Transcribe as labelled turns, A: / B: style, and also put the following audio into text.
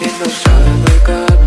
A: Need no sun, wake up